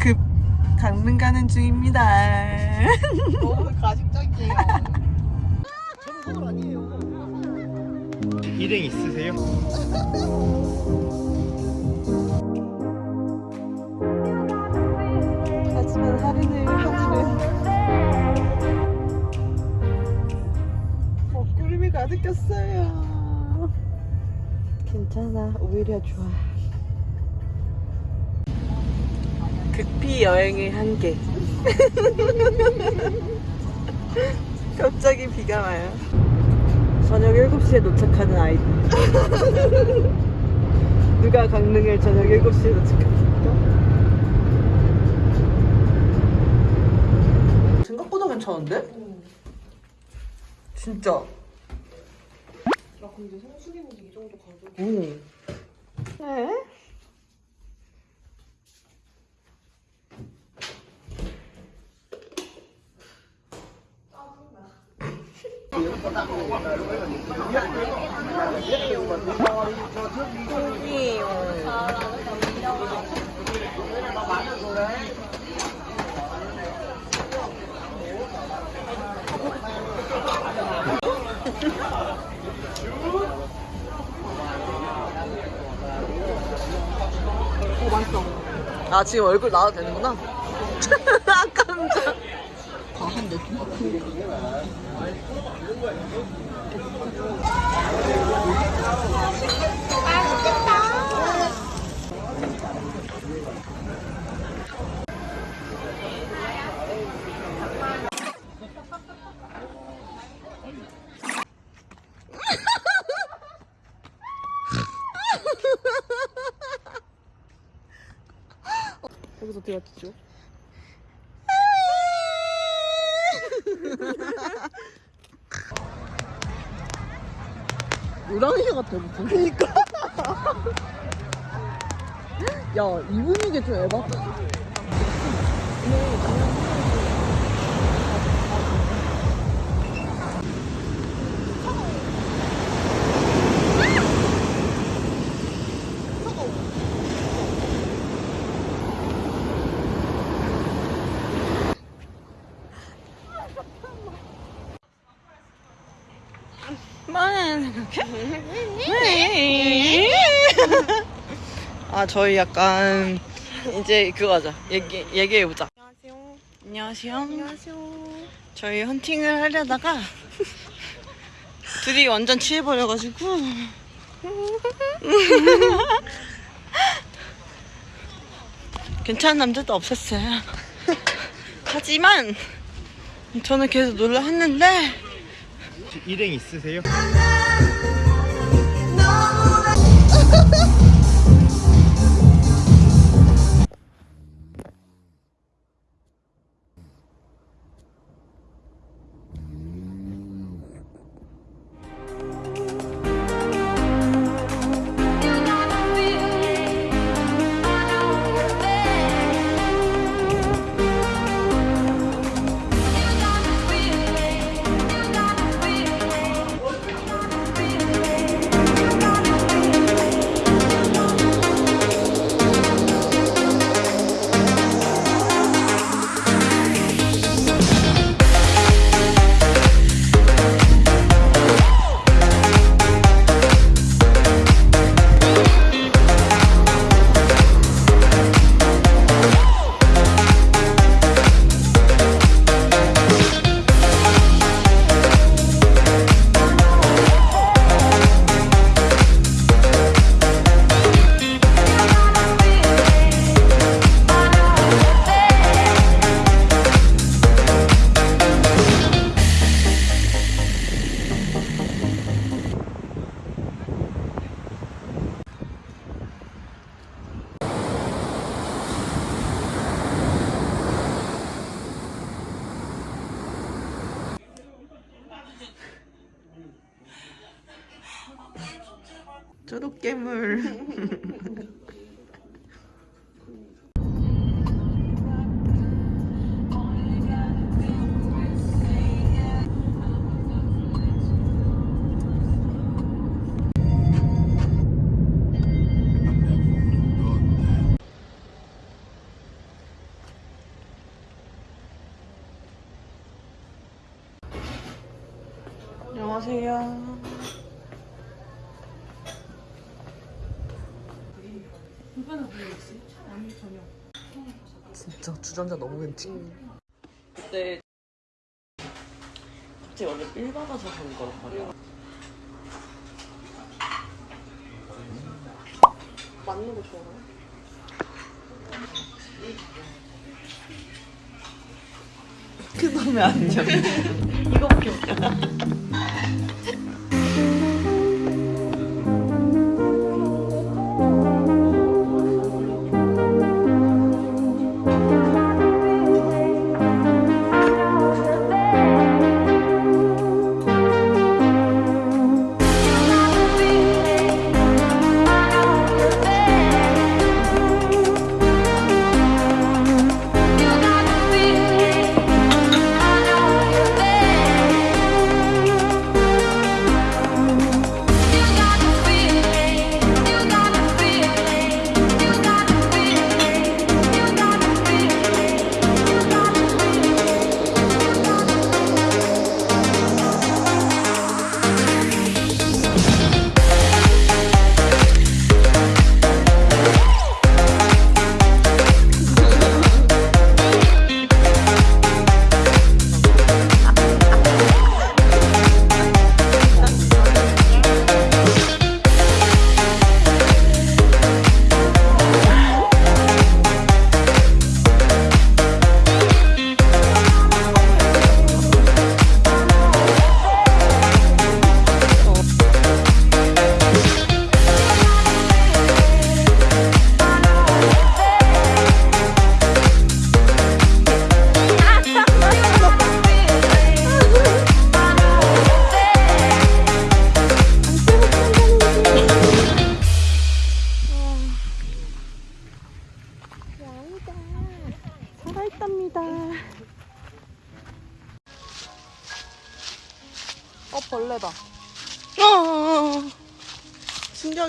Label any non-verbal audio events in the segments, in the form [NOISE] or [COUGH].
급 강릉 가는 중입니다. [LAUGHS] 너무 가식적이에요. 저는 서울 아니에요. 일행 있으세요? 하지만 하루는 하늘은 먹구름이 가득했어요. 괜찮아, 오히려 좋아. 극비 여행의 한계. 갑자기 비가 와요. 저녁 7시에 도착하는 아이들. [LAUGHS] 누가 강릉을 저녁 7시에 도착합니까? 생각보다 괜찮은데? 진짜. 나 근데 성수기인데 이 정도 가격. 응. 아 지금 얼굴 나와도 되는구나. [LAUGHS] 여기서 어떻게 맞추죠? [LAUGHS] 우랑이 같아 무슨. 그니까. 야이 분위기 좀 에바 아 저희 약간 이제 그거 하자 얘기 얘기해 보자. 안녕하세요. 안녕하세요. 안녕하세요. 저희 헌팅을 하려다가 둘이 완전 취해버려가지고 괜찮은 남자도 없었어요. 하지만 저는 계속 놀라 했는데 일행 있으세요? 괴물 안녕하세요. 초록괴물 진짜 주전자 너무 벤치. 그때 갑자기 원래 삘 받아서 간 거란 말이야. 맞는 거 좋아해요? 그 놈의 안녕. 이거밖에 없잖아.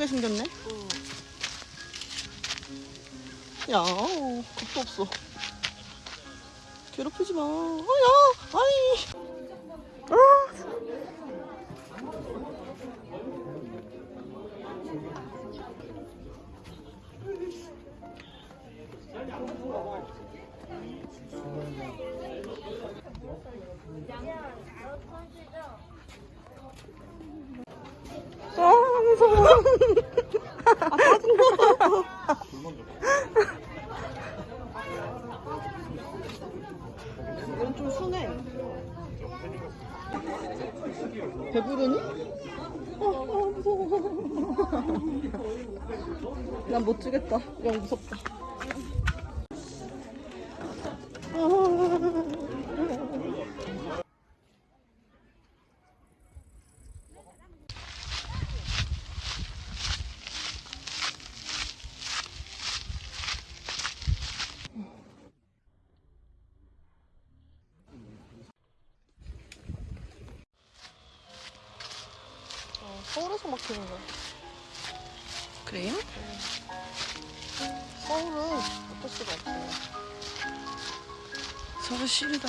신기하게 생겼네. 야, 겁도 없어. 괴롭히지 마. 아, 야, 아이. 아. 아, 무서워. 이건 좀 순해. 배부르니? 어, 어, 무서워. 난 못 주겠다. 영 무섭다. 서울에서 막히는 거야. 그래요? 서울은 어쩔 수가 없어요. 서울 시리다.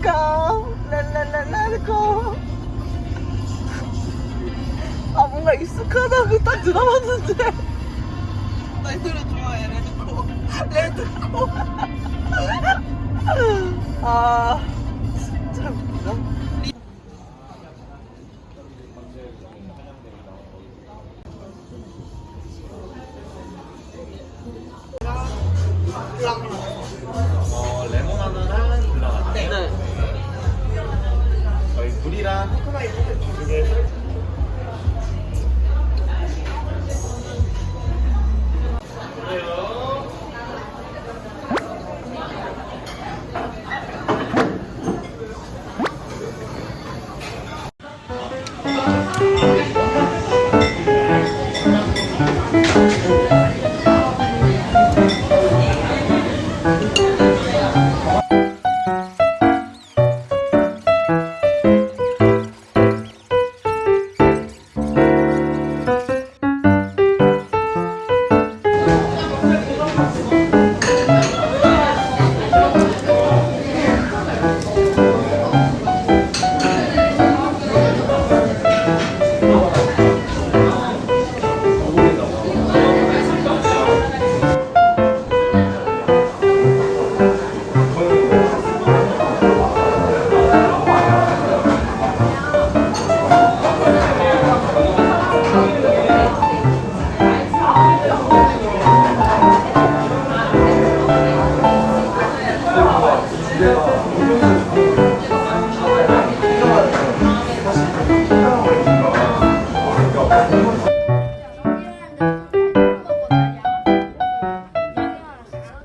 go, 랄랄랄라 go. 아 뭔가 익숙하다고 딱 들어봤는데. 레드코. 아 진짜 웃기다. 어, 레몬 하나랑 블랑. 네. 저희 코코넛 두 개.